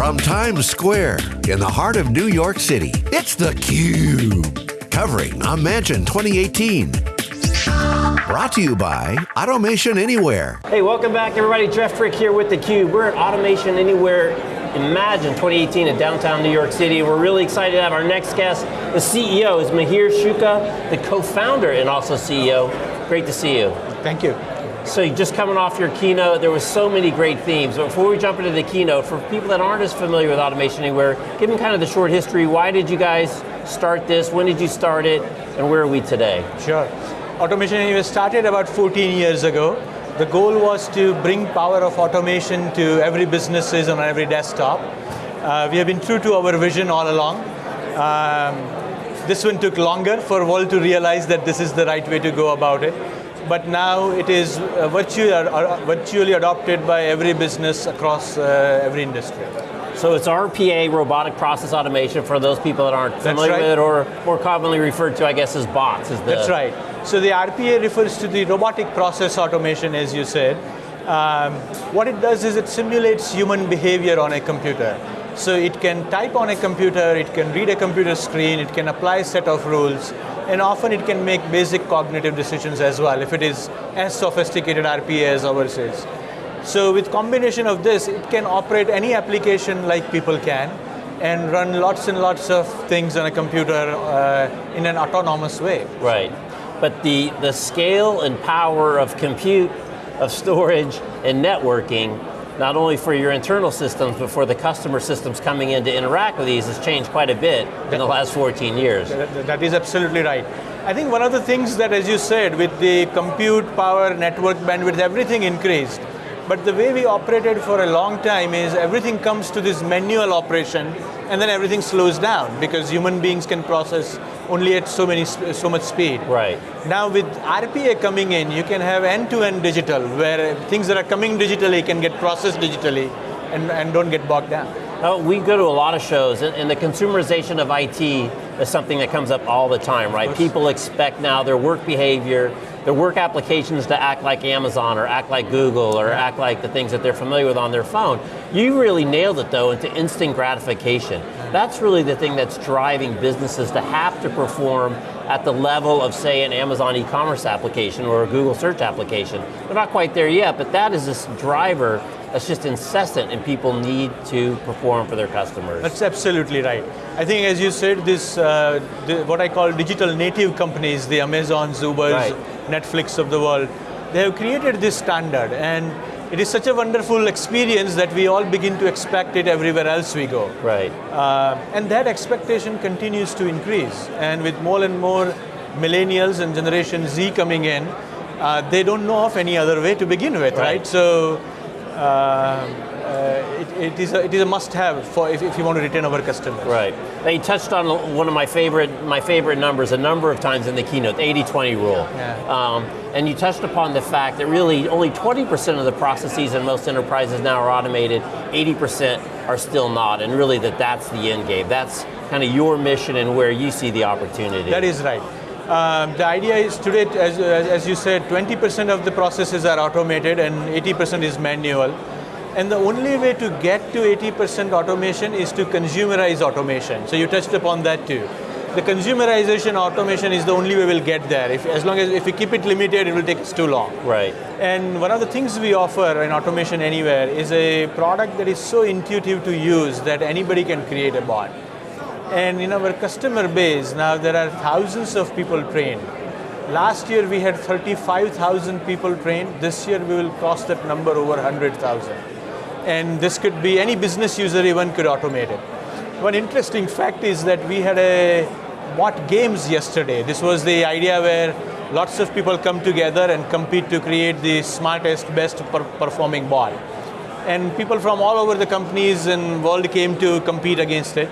From Times Square in the heart of New York City, it's theCUBE. Covering Imagine 2018. Brought to you by Automation Anywhere. Hey, welcome back everybody. Jeff Frick here with theCUBE. We're at Automation Anywhere Imagine 2018 in downtown New York City. We're really excited to have our next guest. The CEO is Mihir Shukla, the co-founder and also CEO. Great to see you. Thank you. So just coming off your keynote, there was so many great themes. But before we jump into the keynote, for people that aren't as familiar with Automation Anywhere, give them kind of the short history. Why did you guys start this? When did you start it? And where are we today? Sure. Automation Anywhere started about 14 years ago. The goal was to bring power of automation to every businesses on every desktop. Uh, we have been true to our vision all along. Um, this one took longer for world to realize that this is the right way to go about it but now it is uh, virtually, uh, virtually adopted by every business across uh, every industry. So it's RPA, robotic process automation, for those people that aren't familiar right. with it, or more commonly referred to, I guess, as bots. Is the That's right. So the RPA refers to the robotic process automation, as you said. Um, what it does is it simulates human behavior on a computer. So it can type on a computer, it can read a computer screen, it can apply a set of rules, and often it can make basic cognitive decisions as well, if it is as sophisticated RPA as ours is. So with combination of this, it can operate any application like people can, and run lots and lots of things on a computer uh, in an autonomous way. Right, but the, the scale and power of compute, of storage, and networking not only for your internal systems, but for the customer systems coming in to interact with these has changed quite a bit in the last 14 years. that, is absolutely right. I think one of the things that, as you said, with the compute power, network bandwidth, everything increased. But the way we operated for a long time is everything comes to this manual operation and then everything slows down because human beings can process only at so many so much speed. Right. Now with RPA coming in, you can have end-to-end -end digital where things that are coming digitally can get processed digitally and, and don't get bogged down. Oh, we go to a lot of shows, and, the consumerization of IT is something that comes up all the time, right? People expect now their work behavior, their work applications to act like Amazon, or act like Google, or act like the things that they're familiar with on their phone. You really nailed it though into instant gratification. That's really the thing that's driving businesses to have to perform at the level of say an Amazon e-commerce application or a Google search application. They're not quite there yet, but that is this driver that's just incessant and people need to perform for their customers. That's absolutely right. I think as you said, this, uh, the, what I call digital native companies, the Amazons, Ubers, right. Netflix of the world, they have created this standard and it is such a wonderful experience that we all begin to expect it everywhere else we go. Right. Uh, and that expectation continues to increase. And with more and more millennials and Generation Z coming in, uh, they don't know of any other way to begin with, right? right? So uh, uh, it, it, is a, it is a must-have for if, if, you want to retain our customers. Right. You touched on one of my favorite my favorite numbers a number of times in the keynote, the 80-20 rule. Yeah. Um, and you touched upon the fact that really only 20% of the processes in most enterprises now are automated, 80% are still not, and really that that's the end game. That's kind of your mission and where you see the opportunity. That is right. Um, the idea is today, as, as you said, 20% of the processes are automated and 80% is manual. And the only way to get to 80% automation is to consumerize automation. So you touched upon that too. The consumerization automation is the only way we'll get there. If, as long as if we keep it limited, it will take us too long. Right. And one of the things we offer in Automation Anywhere is a product that is so intuitive to use that anybody can create a bot. And in our customer base, now there are thousands of people trained. Last year we had 35,000 people trained. This year we will cross that number over 100,000. And this could be, any business user even could automate it. One interesting fact is that we had a bot games yesterday. This was the idea where lots of people come together and compete to create the smartest, best per performing bot. And people from all over the companies and world came to compete against it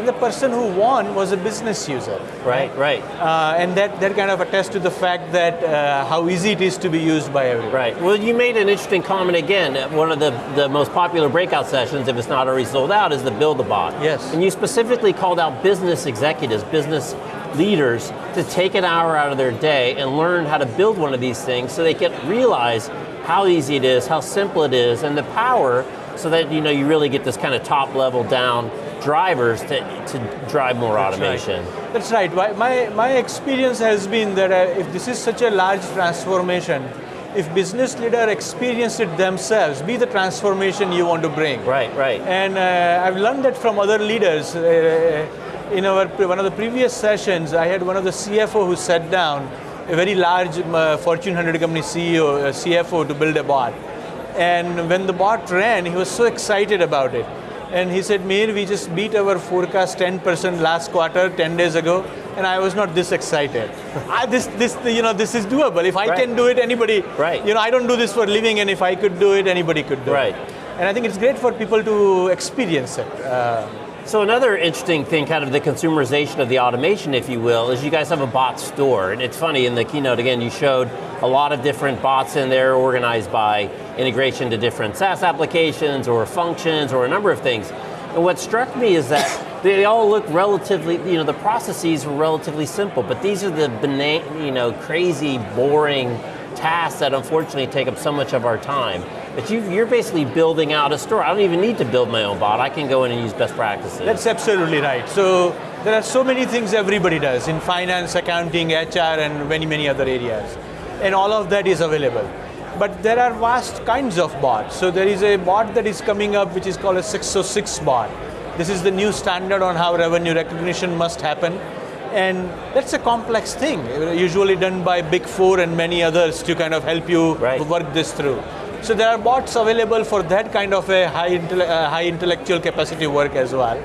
and the person who won was a business user. Right, right. Uh, and that, that kind of attests to the fact that uh, how easy it is to be used by everyone. Right, well you made an interesting comment again, one of the, the most popular breakout sessions, if it's not already sold out, is the Build a Bot. Yes. And you specifically called out business executives, business leaders, to take an hour out of their day and learn how to build one of these things so they can realize how easy it is, how simple it is, and the power so that you know you really get this kind of top level down drivers to, to drive more That's automation. Right. That's right. My, my, my experience has been that uh, if this is such a large transformation, if business leader experience it themselves, be the transformation you want to bring. Right, right. And uh, I've learned that from other leaders. Uh, in our one of the previous sessions, I had one of the CFO who sat down, a very large uh, Fortune 100 company CEO, uh, CFO, to build a bot. And when the bot ran, he was so excited about it. And he said, Mir, we just beat our forecast 10% last quarter, 10 days ago, and I was not this excited. I, this, this, you know, this is doable. If I right. can do it, anybody, right. you know, I don't do this for a living, and if I could do it, anybody could do right. it. And I think it's great for people to experience it. Uh, so another interesting thing, kind of the consumerization of the automation, if you will, is you guys have a bot store. And it's funny, in the keynote, again, you showed a lot of different bots in there organized by integration to different SaaS applications or functions or a number of things. And what struck me is that they all look relatively, you know, the processes were relatively simple, but these are the you know, crazy, boring tasks that unfortunately take up so much of our time. But you, are basically building out a store. I don't even need to build my own bot. I can go in and use best practices. That's absolutely right. So there are so many things everybody does in finance, accounting, HR, and many, many other areas. And all of that is available. But there are vast kinds of bots. So there is a bot that is coming up which is called a 606 bot. This is the new standard on how revenue recognition must happen. And that's a complex thing, usually done by Big Four and many others to kind of help you right. work this through. So there are bots available for that kind of a high, intele- uh, high intellectual capacity work as well.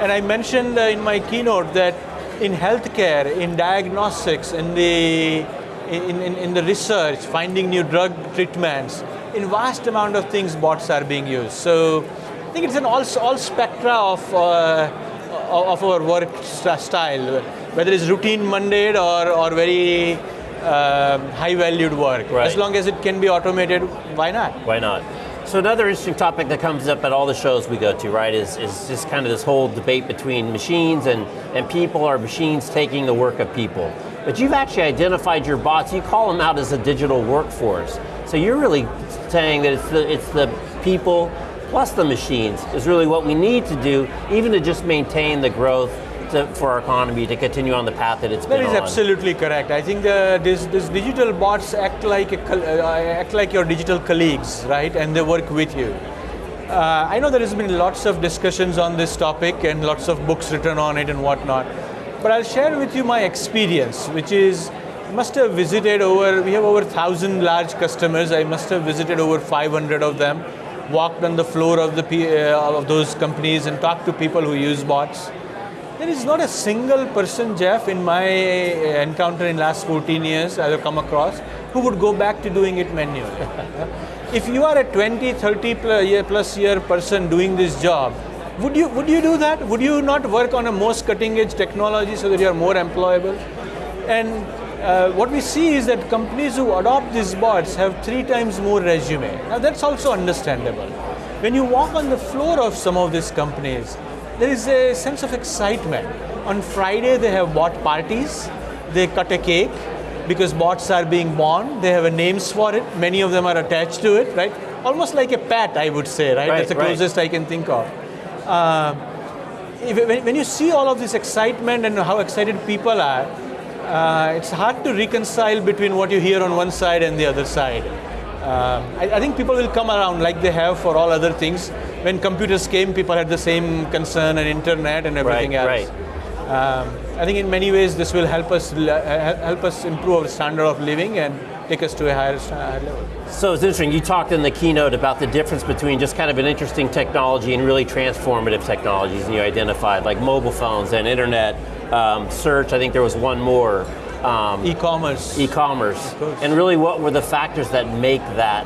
And I mentioned uh, in my keynote that in healthcare, in diagnostics, in the in, in, in the research, finding new drug treatments, in vast amount of things bots are being used. So I think it's an all, all spectra of, uh, of our work style, whether it's routine mundane or, or very uh, high valued work. Right. As long as it can be automated, why not? Why not? So another interesting topic that comes up at all the shows we go to, right, is, is just kind of this whole debate between machines and, and people, Are machines taking the work of people. But you've actually identified your bots, you call them out as a digital workforce. So you're really saying that it's the, it's the people plus the machines is really what we need to do, even to just maintain the growth to, for our economy to continue on the path that it's that been. That is absolutely correct. I think uh, this, this digital bots act like a, uh, act like your digital colleagues, right? And they work with you. Uh, I know there has been lots of discussions on this topic and lots of books written on it and whatnot. But I'll share with you my experience, which is must have visited over, we have over 1,000 large customers. I must have visited over 500 of them, walked on the floor of, the, uh, of those companies and talked to people who use bots. There is not a single person, Jeff, in my encounter in last 14 years I've come across who would go back to doing it manually. if you are a 20, 30 plus year, plus year person doing this job, would you, would you do that? Would you not work on a most cutting edge technology so that you are more employable? And uh, what we see is that companies who adopt these bots have three times more resume. Now that's also understandable. When you walk on the floor of some of these companies, there is a sense of excitement. On Friday they have bot parties, they cut a cake because bots are being born, they have names for it, many of them are attached to it, right? Almost like a pet, I would say, right? right That's the closest right. I can think of. Uh, if, when you see all of this excitement and how excited people are, uh, it's hard to reconcile between what you hear on one side and the other side. Uh, I, I, think people will come around like they have for all other things. When computers came, people had the same concern and internet and everything right, else. Right. Um, I think in many ways this will help us help us improve our standard of living and take us to a higher, higher level. So it's interesting, you talked in the keynote about the difference between just kind of an interesting technology and really transformative technologies, and you identified like mobile phones and internet, um, search, I think there was one more. Um, e-commerce. E-commerce. And really what were the factors that make that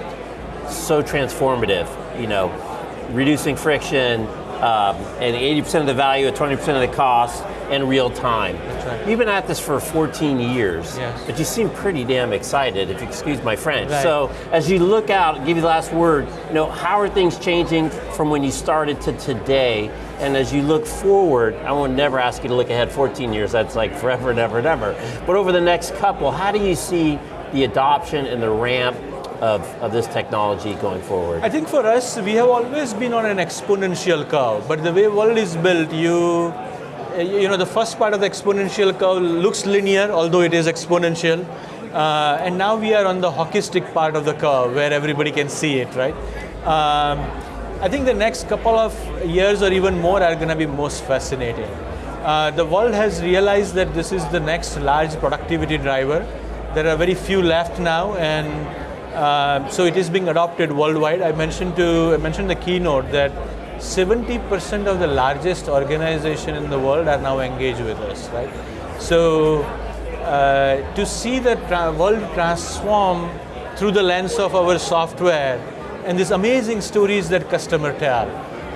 so transformative? You know, reducing friction, um, and 80% of the value at 20% of the cost, and real time. Right. You've been at this for 14 years, yes. but you seem pretty damn excited, if you excuse my French. Right. So, as you look out, give you the last word, you know, how are things changing from when you started to today? And as you look forward, I will never ask you to look ahead 14 years, that's like forever and ever and ever. But over the next couple, how do you see the adoption and the ramp of, of this technology going forward? I think for us, we have always been on an exponential curve, but the way world is built, you you know, the first part of the exponential curve looks linear, although it is exponential. Uh, and now we are on the hockey stick part of the curve where everybody can see it, right? Um, I think the next couple of years or even more are going to be most fascinating. Uh, the world has realized that this is the next large productivity driver. There are very few left now, and uh, so it is being adopted worldwide. I mentioned to I mentioned the keynote that 70% of the largest organization in the world are now engaged with us, right? So uh, to see the tra- world transform through the lens of our software and these amazing stories that customer tell,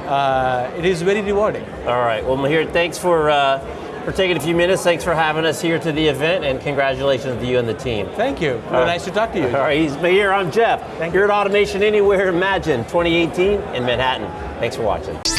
uh, it is very rewarding. All right, well, Mihir, thanks for, uh, for taking a few minutes. Thanks for having us here to the event, and congratulations to you and the team. Thank you. Well, nice to talk to you. All right, he's Mihir, I'm Jeff. Thank You're at Automation Anywhere Imagine 2018 in Manhattan. Thanks for watching.